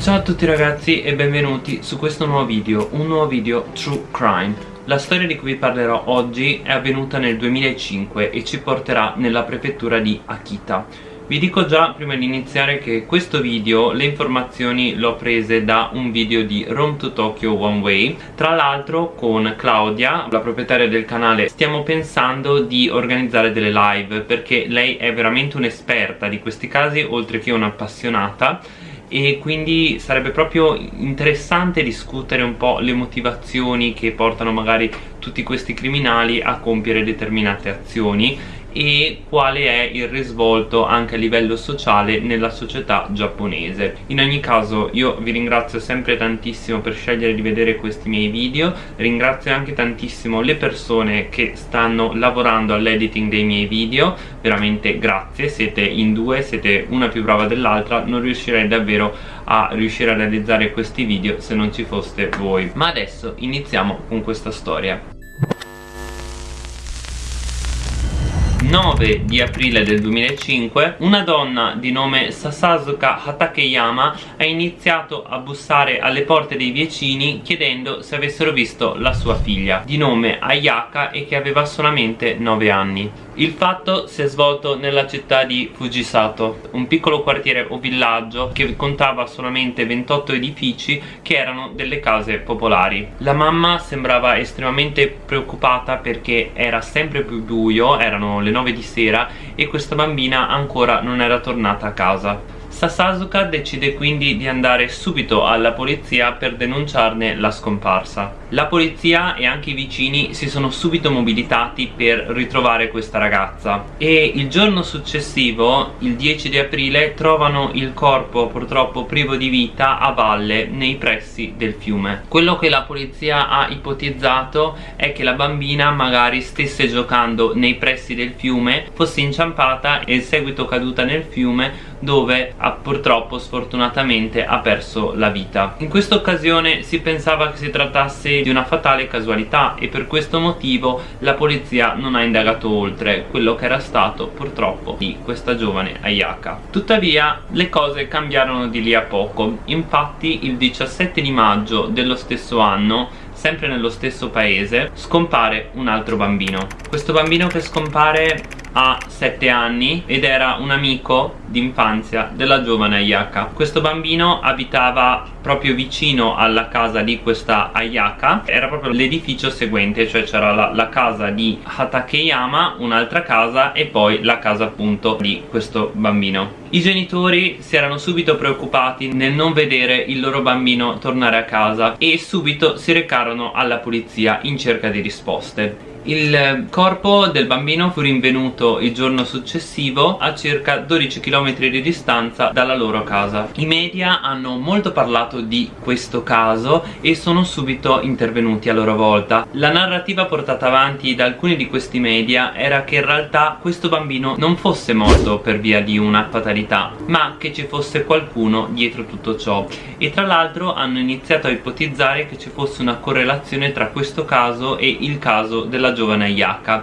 Ciao a tutti ragazzi e benvenuti su questo nuovo video, un nuovo video True Crime. La storia di cui vi parlerò oggi è avvenuta nel 2005 e ci porterà nella prefettura di Akita. Vi dico già prima di iniziare che questo video le informazioni l'ho prese da un video di Rome to Tokyo One Way Tra l'altro con Claudia, la proprietaria del canale, stiamo pensando di organizzare delle live Perché lei è veramente un'esperta di questi casi oltre che un'appassionata e quindi sarebbe proprio interessante discutere un po' le motivazioni che portano magari tutti questi criminali a compiere determinate azioni e quale è il risvolto anche a livello sociale nella società giapponese. In ogni caso io vi ringrazio sempre tantissimo per scegliere di vedere questi miei video ringrazio anche tantissimo le persone che stanno lavorando all'editing dei miei video veramente grazie siete in due siete una più brava dell'altra non riuscirei davvero a riuscire a realizzare questi video se non ci foste voi. Ma adesso iniziamo con questa storia 9 di aprile del 2005 una donna di nome Sasasuka Hatakeyama ha iniziato a bussare alle porte dei vicini chiedendo se avessero visto la sua figlia di nome Ayaka e che aveva solamente 9 anni il fatto si è svolto nella città di Fujisato, un piccolo quartiere o villaggio che contava solamente 28 edifici che erano delle case popolari. La mamma sembrava estremamente preoccupata perché era sempre più buio, erano le 9 di sera e questa bambina ancora non era tornata a casa. Sasasuka decide quindi di andare subito alla polizia per denunciarne la scomparsa. La polizia e anche i vicini si sono subito mobilitati per ritrovare questa ragazza e il giorno successivo, il 10 di aprile, trovano il corpo purtroppo privo di vita a valle nei pressi del fiume. Quello che la polizia ha ipotizzato è che la bambina magari stesse giocando nei pressi del fiume, fosse inciampata e in seguito caduta nel fiume dove ha, purtroppo sfortunatamente ha perso la vita. In questa occasione si pensava che si trattasse di una fatale casualità e per questo motivo la polizia non ha indagato oltre quello che era stato purtroppo di questa giovane Ayaka. Tuttavia le cose cambiarono di lì a poco. Infatti il 17 di maggio dello stesso anno sempre nello stesso paese scompare un altro bambino. Questo bambino che scompare ha 7 anni ed era un amico d'infanzia della giovane Ayaka. Questo bambino abitava proprio vicino alla casa di questa Ayaka. Era proprio l'edificio seguente cioè c'era la, la, casa di Hatakeyama un'altra casa e poi la casa appunto di questo bambino. I genitori si erano subito preoccupati nel non vedere il loro bambino tornare a casa e subito si recarono alla polizia in cerca di risposte il corpo del bambino fu rinvenuto il giorno successivo a circa 12 km di distanza dalla loro casa. I media hanno molto parlato di questo caso e sono subito intervenuti a loro volta. La narrativa portata avanti da alcuni di questi media era che in realtà questo bambino non fosse morto per via di una fatalità, ma che ci fosse qualcuno dietro tutto ciò. E tra l'altro hanno iniziato a ipotizzare che ci fosse una correlazione tra questo caso e il caso della della giovane Ayaka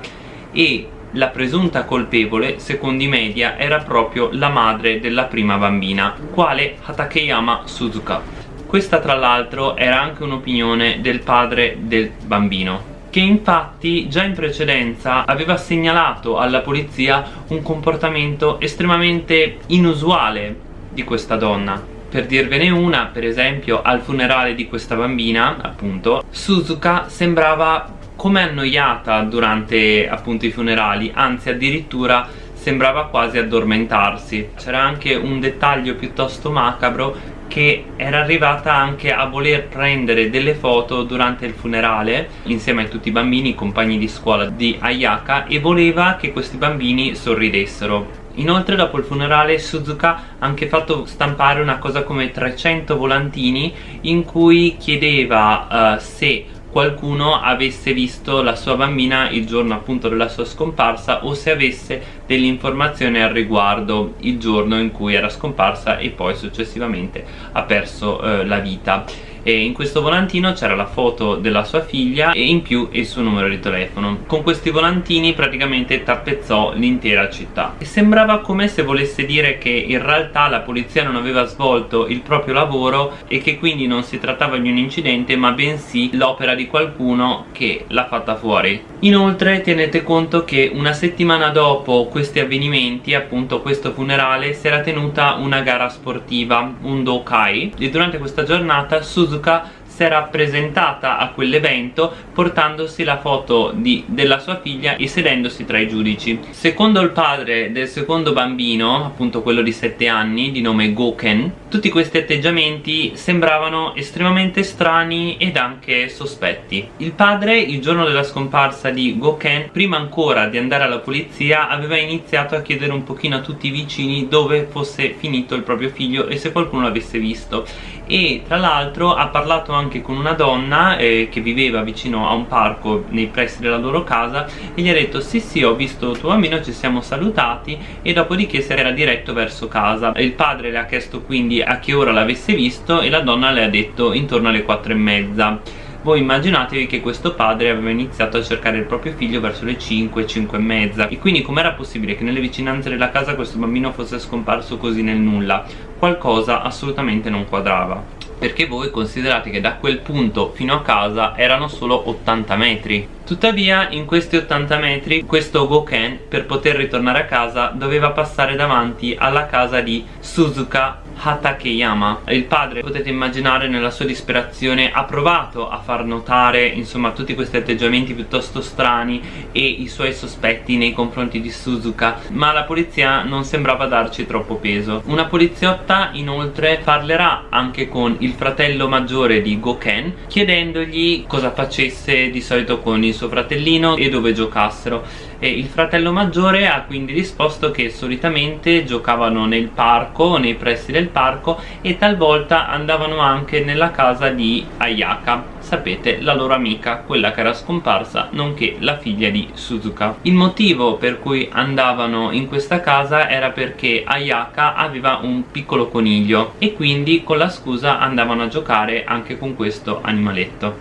e la presunta colpevole, secondo i media, era proprio la madre della prima bambina, quale Hatakeyama Suzuka. Questa tra l'altro era anche un'opinione del padre del bambino, che infatti già in precedenza aveva segnalato alla polizia un comportamento estremamente inusuale di questa donna per dirvene una, per esempio, al funerale di questa bambina, appunto, Suzuka sembrava come annoiata durante appunto i funerali anzi addirittura sembrava quasi addormentarsi. C'era anche un dettaglio piuttosto macabro che era arrivata anche a voler prendere delle foto durante il funerale insieme a tutti i bambini, compagni di scuola di Ayaka e voleva che questi bambini sorridessero. Inoltre dopo il funerale Suzuka ha anche fatto stampare una cosa come 300 volantini in cui chiedeva uh, se qualcuno avesse visto la sua bambina il giorno appunto della sua scomparsa o se avesse delle informazioni al riguardo il giorno in cui era scomparsa e poi successivamente ha perso eh, la vita e in questo volantino c'era la foto della sua figlia e in più il suo numero di telefono. Con questi volantini praticamente tappezzò l'intera città. E sembrava come se volesse dire che in realtà la polizia non aveva svolto il proprio lavoro e che quindi non si trattava di un incidente ma bensì l'opera di qualcuno che l'ha fatta fuori. Inoltre tenete conto che una settimana dopo questi avvenimenti appunto questo funerale si era tenuta una gara sportiva un Dokai. E durante questa giornata Suzuka si era presentata a quell'evento portandosi la foto di, della sua figlia e sedendosi tra i giudici. Secondo il padre del secondo bambino appunto quello di 7 anni di nome Goken tutti questi atteggiamenti sembravano estremamente strani ed anche sospetti. Il padre il giorno della scomparsa di Goken prima ancora di andare alla polizia aveva iniziato a chiedere un pochino a tutti i vicini dove fosse finito il proprio figlio e se qualcuno l'avesse visto e tra l'altro ha parlato anche con una donna eh, che viveva vicino a un parco nei pressi della loro casa e gli ha detto sì sì ho visto tuo bambino ci siamo salutati e dopodiché si era diretto verso casa. Il padre le ha chiesto quindi a che ora l'avesse visto e la donna le ha detto intorno alle quattro e mezza voi immaginatevi che questo padre aveva iniziato a cercare il proprio figlio verso le 5, 5 e mezza. E quindi com'era possibile che nelle vicinanze della casa questo bambino fosse scomparso così nel nulla? Qualcosa assolutamente non quadrava. Perché voi considerate che da quel punto fino a casa erano solo 80 metri. Tuttavia in questi 80 metri questo Goken per poter ritornare a casa doveva passare davanti alla casa di Suzuka Hatakeyama il padre potete immaginare nella sua disperazione ha provato a far notare insomma tutti questi atteggiamenti piuttosto strani e i suoi sospetti nei confronti di Suzuka ma la polizia non sembrava darci troppo peso. Una poliziotta inoltre parlerà anche con il fratello maggiore di Goken chiedendogli cosa facesse di solito con il suo fratellino e dove giocassero e il fratello maggiore ha quindi risposto che solitamente giocavano nel parco, nei pressi del parco e talvolta andavano anche nella casa di Ayaka. Sapete la loro amica, quella che era scomparsa nonché la figlia di Suzuka. Il motivo per cui andavano in questa casa era perché Ayaka aveva un piccolo coniglio e quindi con la scusa andavano a giocare anche con questo animaletto.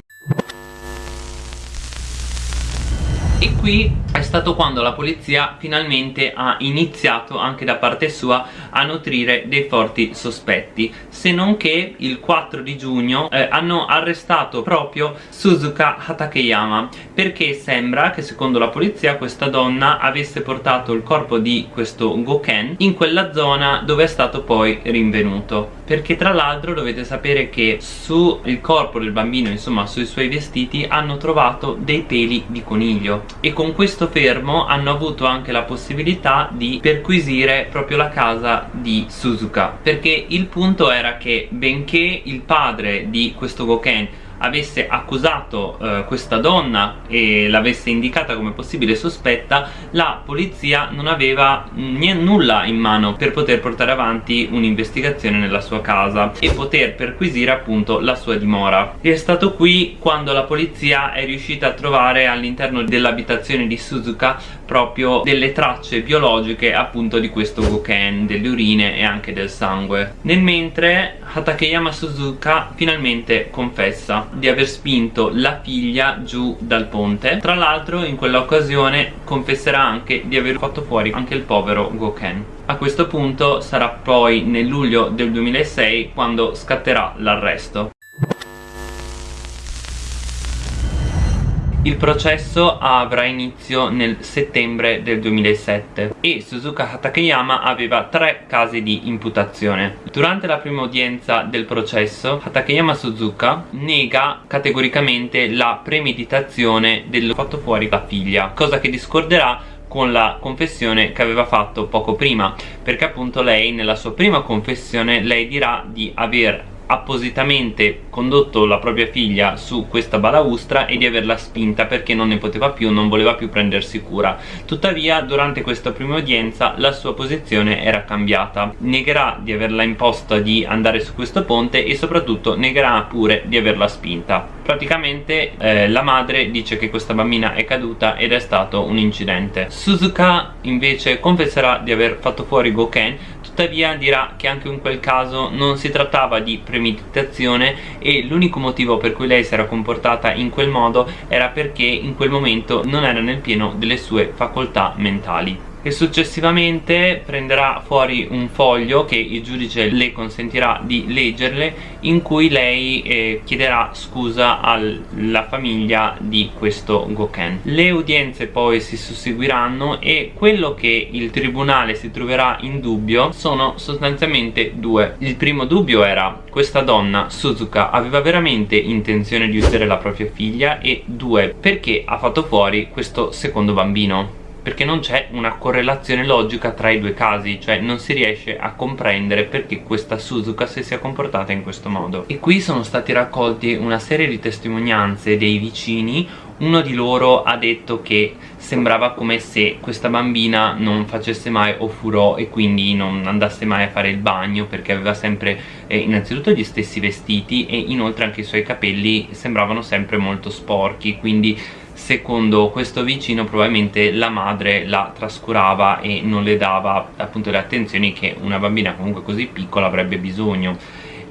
E qui è stato quando la polizia finalmente ha iniziato anche da parte sua a nutrire dei forti sospetti. Se non che il 4 di giugno eh, hanno arrestato proprio Suzuka Hatakeyama perché sembra che secondo la polizia questa donna avesse portato il corpo di questo Goken in quella zona dove è stato poi rinvenuto. Perché tra l'altro dovete sapere che sul corpo del bambino insomma sui suoi vestiti hanno trovato dei peli di coniglio. E con questo fermo hanno avuto anche la possibilità di perquisire proprio la casa di Suzuka perché il punto era che benché il padre di questo Goken avesse accusato eh, questa donna e l'avesse indicata come possibile sospetta la polizia non aveva nulla in mano per poter portare avanti un'investigazione nella sua casa e poter perquisire appunto la sua dimora. E è stato qui quando la polizia è riuscita a trovare all'interno dell'abitazione di Suzuka proprio delle tracce biologiche appunto di questo Goken, delle urine e anche del sangue. Nel mentre Hatakeyama Suzuka finalmente confessa di aver spinto la figlia giù dal ponte. Tra l'altro in quell'occasione confesserà anche di aver fatto fuori anche il povero Goken a questo punto sarà poi nel luglio del 2006 quando scatterà l'arresto Il processo avrà inizio nel settembre del 2007 e Suzuka Hatakeyama aveva tre casi di imputazione. Durante la prima udienza del processo, Hatakeyama Suzuka nega categoricamente la premeditazione del fatto fuori la figlia, cosa che discorderà con la confessione che aveva fatto poco prima perché appunto lei nella sua prima confessione lei dirà di aver appositamente condotto la propria figlia su questa balaustra e di averla spinta perché non ne poteva più, non voleva più prendersi cura. Tuttavia durante questa prima udienza la sua posizione era cambiata. Negherà di averla imposta di andare su questo ponte e soprattutto negherà pure di averla spinta. Praticamente eh, la madre dice che questa bambina è caduta ed è stato un incidente. Suzuka invece confesserà di aver fatto fuori Goken tuttavia dirà che anche in quel caso non si trattava di premeditazione e l'unico motivo per cui lei si era comportata in quel modo era perché in quel momento non era nel pieno delle sue facoltà mentali e successivamente prenderà fuori un foglio che il giudice le consentirà di leggerle in cui lei eh, chiederà scusa alla famiglia di questo Goken. Le udienze poi si susseguiranno e quello che il tribunale si troverà in dubbio sono sostanzialmente due. Il primo dubbio era questa donna, Suzuka, aveva veramente intenzione di uccidere la propria figlia e due, perché ha fatto fuori questo secondo bambino perché non c'è una correlazione logica tra i due casi cioè non si riesce a comprendere perché questa Suzuka si sia comportata in questo modo. E qui sono stati raccolti una serie di testimonianze dei vicini. Uno di loro ha detto che sembrava come se questa bambina non facesse mai ofurò e quindi non andasse mai a fare il bagno perché aveva sempre eh, innanzitutto gli stessi vestiti e inoltre anche i suoi capelli sembravano sempre molto sporchi quindi secondo questo vicino probabilmente la madre la trascurava e non le dava appunto le attenzioni che una bambina comunque così piccola avrebbe bisogno.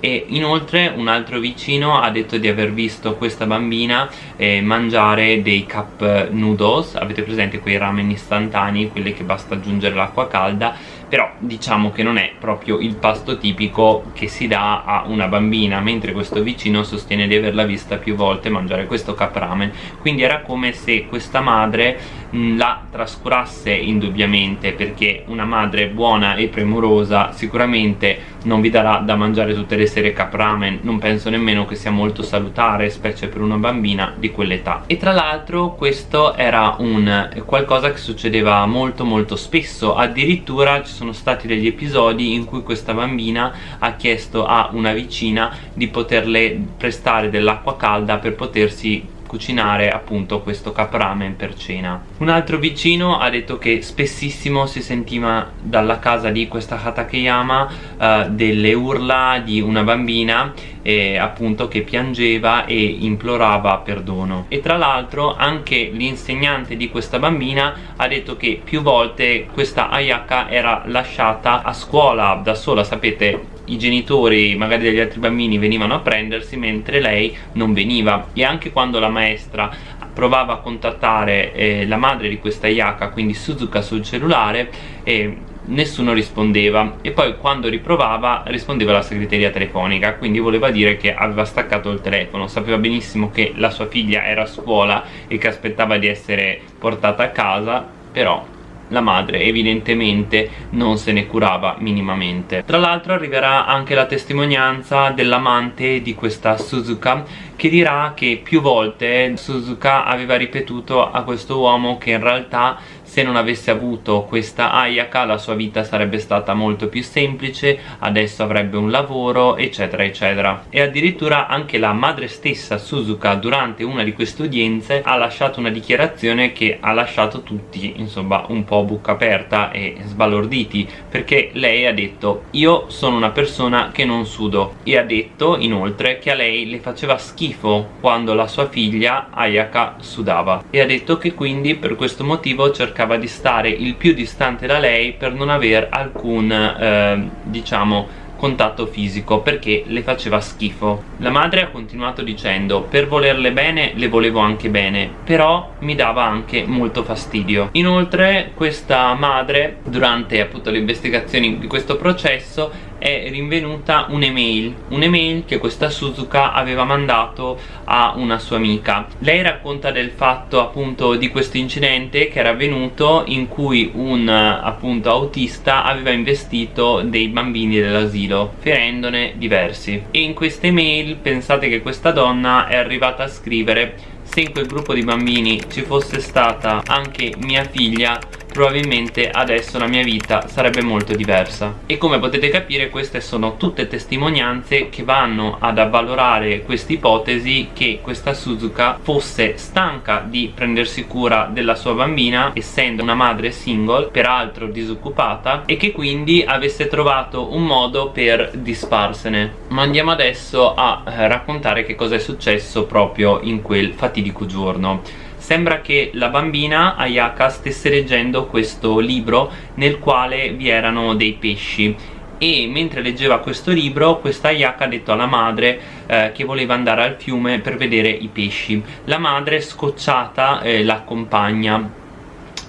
E inoltre un altro vicino ha detto di aver visto questa bambina eh, mangiare dei cup noodles. Avete presente quei ramen istantanei quelli che basta aggiungere l'acqua calda però diciamo che non è proprio il pasto tipico che si dà a una bambina mentre questo vicino sostiene di averla vista più volte mangiare questo cup ramen quindi era come se questa madre mh, la trascurasse indubbiamente perché una madre buona e premurosa sicuramente non vi darà da mangiare tutte le sere cup ramen non penso nemmeno che sia molto salutare specie per una bambina di quell'età. E tra l'altro questo era un qualcosa che succedeva molto molto spesso. Addirittura ci sono stati degli episodi in cui questa bambina ha chiesto a una vicina di poterle prestare dell'acqua calda per potersi cucinare appunto questo capramen per cena. Un altro vicino ha detto che spessissimo si sentiva dalla casa di questa Hatakeyama uh, delle urla di una bambina eh, appunto che piangeva e implorava perdono. E tra l'altro anche l'insegnante di questa bambina ha detto che più volte questa Ayaka era lasciata a scuola da sola. Sapete i genitori magari degli altri bambini venivano a prendersi mentre lei non veniva. E anche quando la maestra provava a contattare eh, la madre di questa Ayaka quindi Suzuka sul cellulare eh, nessuno rispondeva e poi quando riprovava rispondeva la segreteria telefonica quindi voleva dire che aveva staccato il telefono. Sapeva benissimo che la sua figlia era a scuola e che aspettava di essere portata a casa però la madre evidentemente non se ne curava minimamente. Tra l'altro arriverà anche la testimonianza dell'amante di questa Suzuka che dirà che più volte Suzuka aveva ripetuto a questo uomo che in realtà se non avesse avuto questa Ayaka la sua vita sarebbe stata molto più semplice adesso avrebbe un lavoro eccetera eccetera. E addirittura anche la madre stessa Suzuka durante una di queste udienze ha lasciato una dichiarazione che ha lasciato tutti insomma un po' bocca aperta e sbalorditi perché lei ha detto io sono una persona che non sudo e ha detto inoltre che a lei le faceva schifo quando la sua figlia Ayaka sudava. E ha detto che quindi per questo motivo cercava cercava di stare il più distante da lei per non aver alcun eh, diciamo contatto fisico perché le faceva schifo. La madre ha continuato dicendo per volerle bene le volevo anche bene però mi dava anche molto fastidio inoltre questa madre durante appunto le investigazioni di questo processo è rinvenuta un'email un'email che questa Suzuka aveva mandato a una sua amica. Lei racconta del fatto appunto di questo incidente che era avvenuto in cui un appunto autista aveva investito dei bambini dell'asilo ferendone diversi. E in queste mail pensate che questa donna è arrivata a scrivere se in quel gruppo di bambini ci fosse stata anche mia figlia probabilmente adesso la mia vita sarebbe molto diversa. E come potete capire queste sono tutte testimonianze che vanno ad avvalorare questa ipotesi che questa Suzuka fosse stanca di prendersi cura della sua bambina essendo una madre single peraltro disoccupata e che quindi avesse trovato un modo per disfarsene. Ma andiamo adesso a eh, raccontare che cosa è successo proprio in quel fatidico giorno sembra che la bambina Ayaka stesse leggendo questo libro nel quale vi erano dei pesci. E mentre leggeva questo libro questa Ayaka ha detto alla madre eh, che voleva andare al fiume per vedere i pesci. La madre scocciata eh, l'accompagna.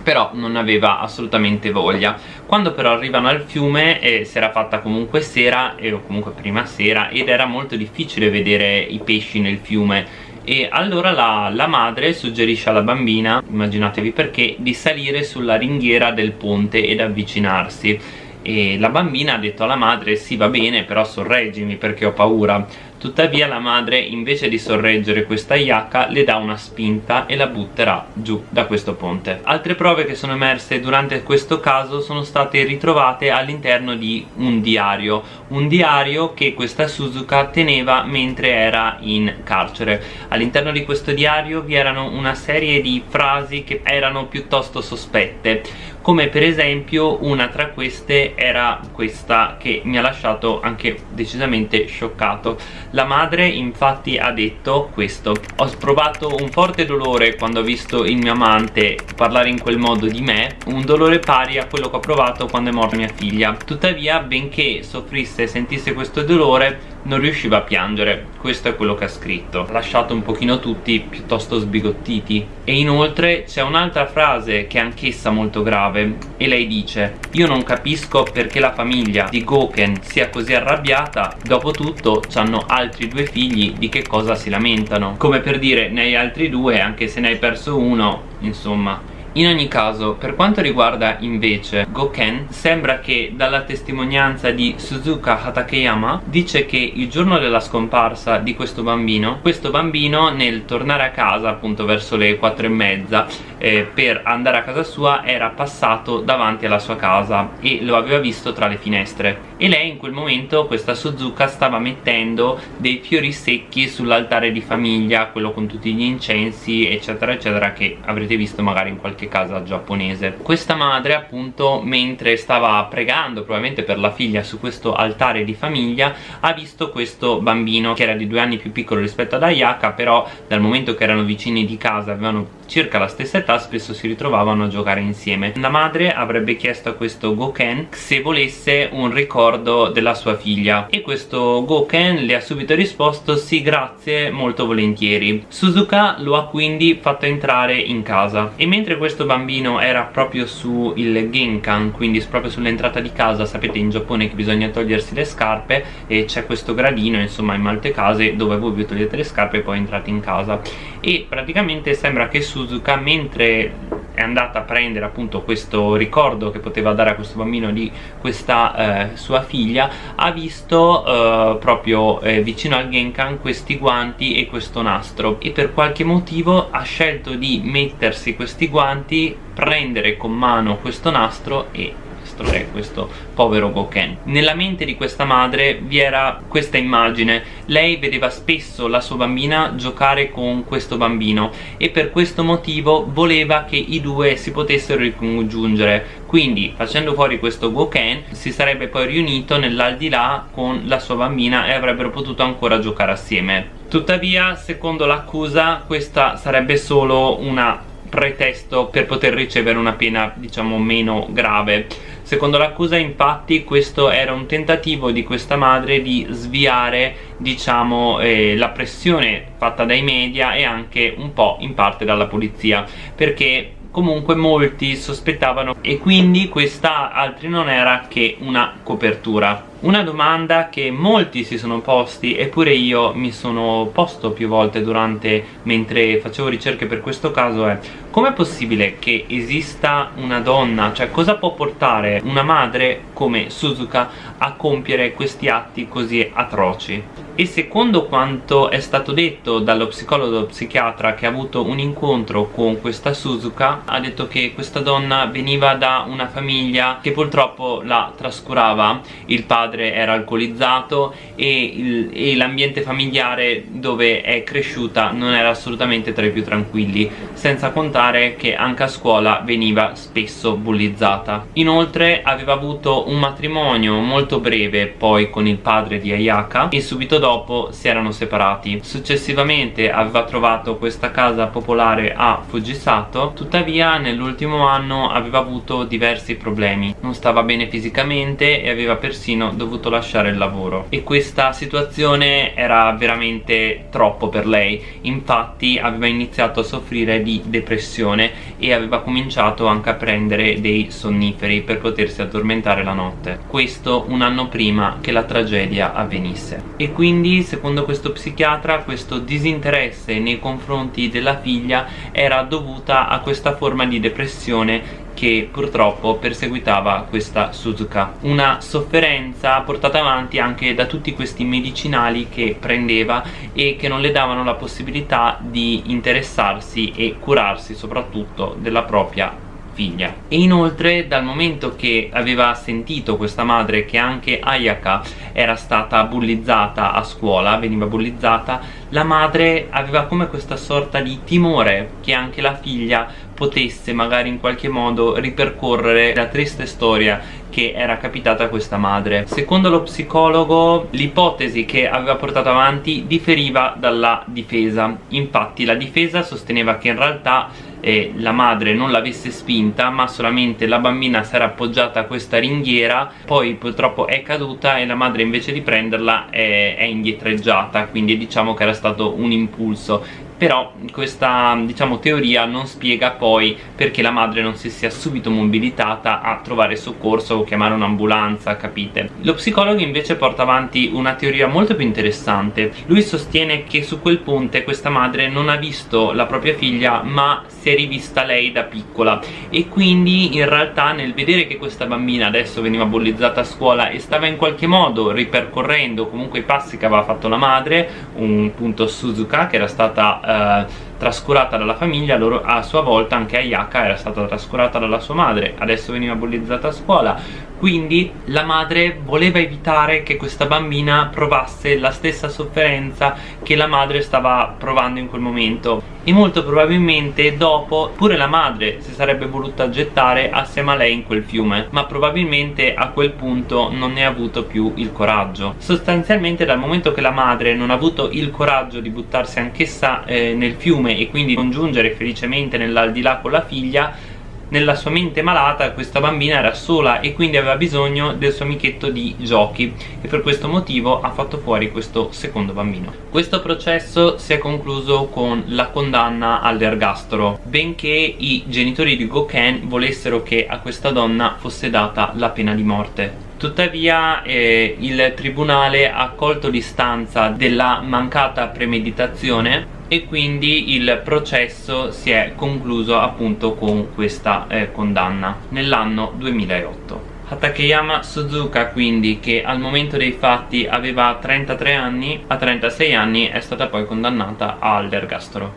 Però non aveva assolutamente voglia. Quando però arrivano al fiume eh, si era fatta comunque sera eh, o comunque prima sera ed era molto difficile vedere i pesci nel fiume e allora la, la, madre suggerisce alla bambina, immaginatevi perché, di salire sulla ringhiera del ponte ed avvicinarsi. E la bambina ha detto alla madre sì va bene però sorreggimi perché ho paura tuttavia la madre invece di sorreggere questa Yaka le dà una spinta e la butterà giù da questo ponte. Altre prove che sono emerse durante questo caso sono state ritrovate all'interno di un diario un diario che questa Suzuka teneva mentre era in carcere. All'interno di questo diario vi erano una serie di frasi che erano piuttosto sospette come per esempio una tra queste era questa che mi ha lasciato anche decisamente scioccato la madre infatti ha detto questo ho provato un forte dolore quando ho visto il mio amante parlare in quel modo di me un dolore pari a quello che ho provato quando è morta mia figlia. Tuttavia benché soffrisse e sentisse questo dolore non riusciva a piangere. Questo è quello che ha scritto. Ha lasciato un pochino tutti piuttosto sbigottiti. E inoltre c'è un'altra frase che è anch'essa molto grave. E lei dice io non capisco perché la famiglia di Goken sia così arrabbiata. Dopo tutto hanno altri due figli. Di che cosa si lamentano? Come per dire ne hai altri due anche se ne hai perso uno insomma in ogni caso, per quanto riguarda invece Goken, sembra che dalla testimonianza di Suzuka Hatakeyama dice che il giorno della scomparsa di questo bambino, questo bambino nel tornare a casa appunto verso le 4 e mezza eh, per andare a casa sua era passato davanti alla sua casa e lo aveva visto tra le finestre e lei in quel momento, questa Suzuka, stava mettendo dei fiori secchi sull'altare di famiglia, quello con tutti gli incensi eccetera eccetera che avrete visto magari in qualche casa giapponese. Questa madre appunto mentre stava pregando probabilmente per la figlia su questo altare di famiglia ha visto questo bambino che era di due anni più piccolo rispetto ad Ayaka però dal momento che erano vicini di casa avevano circa la stessa età spesso si ritrovavano a giocare insieme. La madre avrebbe chiesto a questo Goken se volesse un ricordo della sua figlia. E questo Goken le ha subito risposto sì grazie molto volentieri. Suzuka lo ha quindi fatto entrare in casa. E mentre questo bambino era proprio sul Genkan quindi proprio sull'entrata di casa sapete in Giappone che bisogna togliersi le scarpe e c'è questo gradino insomma in molte case dove voi vi togliete le scarpe e poi entrate in casa. E praticamente sembra che Suzuka mentre è andata a prendere appunto questo ricordo che poteva dare a questo bambino di questa eh, sua figlia ha visto eh, proprio eh, vicino al Genkan questi guanti e questo nastro. E per qualche motivo ha scelto di mettersi questi guanti prendere con mano questo nastro e è questo povero Goken nella mente di questa madre vi era questa immagine. Lei vedeva spesso la sua bambina giocare con questo bambino e per questo motivo voleva che i due si potessero ricongiungere. Quindi facendo fuori questo Goken si sarebbe poi riunito nell'aldilà con la sua bambina e avrebbero potuto ancora giocare assieme. Tuttavia secondo l'accusa questa sarebbe solo una pretesto per poter ricevere una pena diciamo meno grave. Secondo l'accusa infatti questo era un tentativo di questa madre di sviare diciamo eh, la pressione fatta dai media e anche un po' in parte dalla polizia perché comunque molti sospettavano e quindi questa altri non era che una copertura una domanda che molti si sono posti eppure io mi sono posto più volte durante mentre facevo ricerche per questo caso è com'è possibile che esista una donna, cioè cosa può portare una madre come Suzuka a compiere questi atti così atroci? e secondo quanto è stato detto dallo psicologo psichiatra che ha avuto un incontro con questa Suzuka ha detto che questa donna veniva da una famiglia che purtroppo la trascurava il padre era alcolizzato e, l'ambiente familiare dove è cresciuta non era assolutamente tra i più tranquilli senza contare che anche a scuola veniva spesso bullizzata. Inoltre aveva avuto un matrimonio molto breve poi con il padre di Ayaka e subito dopo si erano separati. Successivamente aveva trovato questa casa popolare a Fujisato tuttavia nell'ultimo anno aveva avuto diversi problemi. Non stava bene fisicamente e aveva persino dovuto lasciare il lavoro. E questa situazione era veramente troppo per lei. Infatti aveva iniziato a soffrire di depressione e aveva cominciato anche a prendere dei sonniferi per potersi addormentare la notte. Questo un anno prima che la tragedia avvenisse. E quindi secondo questo psichiatra questo disinteresse nei confronti della figlia era dovuta a questa forma di depressione che purtroppo perseguitava questa Suzuka. Una sofferenza portata avanti anche da tutti questi medicinali che prendeva e che non le davano la possibilità di interessarsi e curarsi soprattutto della propria figlia. E inoltre dal momento che aveva sentito questa madre che anche Ayaka era stata bullizzata a scuola, veniva bullizzata la madre aveva come questa sorta di timore che anche la figlia potesse magari in qualche modo ripercorrere la triste storia che era capitata a questa madre. Secondo lo psicologo l'ipotesi che aveva portato avanti differiva dalla difesa. Infatti la difesa sosteneva che in realtà eh, la madre non l'avesse spinta ma solamente la bambina si era appoggiata a questa ringhiera poi purtroppo è caduta e la madre invece di prenderla è, è indietreggiata. Quindi diciamo che era stato un impulso però questa diciamo teoria non spiega poi perché la madre non si sia subito mobilitata a trovare soccorso o chiamare un'ambulanza capite? Lo psicologo invece porta avanti una teoria molto più interessante. Lui sostiene che su quel ponte questa madre non ha visto la propria figlia ma si è rivista lei da piccola. E quindi in realtà nel vedere che questa bambina adesso veniva bullizzata a scuola e stava in qualche modo ripercorrendo comunque i passi che aveva fatto la madre un punto Suzuka che era stata uh, trascurata dalla famiglia loro a sua volta anche Ayaka era stata trascurata dalla sua madre. Adesso veniva bullizzata a scuola quindi la madre voleva evitare che questa bambina provasse la stessa sofferenza che la madre stava provando in quel momento. E molto probabilmente dopo pure la madre si sarebbe voluta gettare assieme a lei in quel fiume ma probabilmente a quel punto non ne ha avuto più il coraggio. Sostanzialmente dal momento che la madre non ha avuto il coraggio di buttarsi anch'essa eh, nel fiume e quindi congiungere felicemente nell'aldilà con la figlia nella sua mente malata questa bambina era sola e quindi aveva bisogno del suo amichetto di giochi e per questo motivo ha fatto fuori questo secondo bambino. Questo processo si è concluso con la condanna all'ergastolo benché i genitori di Goken volessero che a questa donna fosse data la pena di morte. Tuttavia eh, il tribunale ha accolto l'istanza della mancata premeditazione e quindi il processo si è concluso appunto con questa eh, condanna nell'anno 2008 Hatakeyama Suzuka quindi che al momento dei fatti aveva 33 anni a 36 anni è stata poi condannata all'ergastolo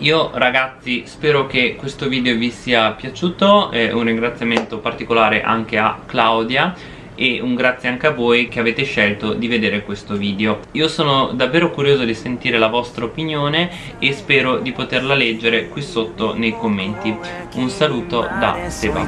io ragazzi spero che questo video vi sia piaciuto eh, un ringraziamento particolare anche a Claudia e un grazie anche a voi che avete scelto di vedere questo video. Io sono davvero curioso di sentire la vostra opinione e spero di poterla leggere qui sotto nei commenti. Un saluto da Seba.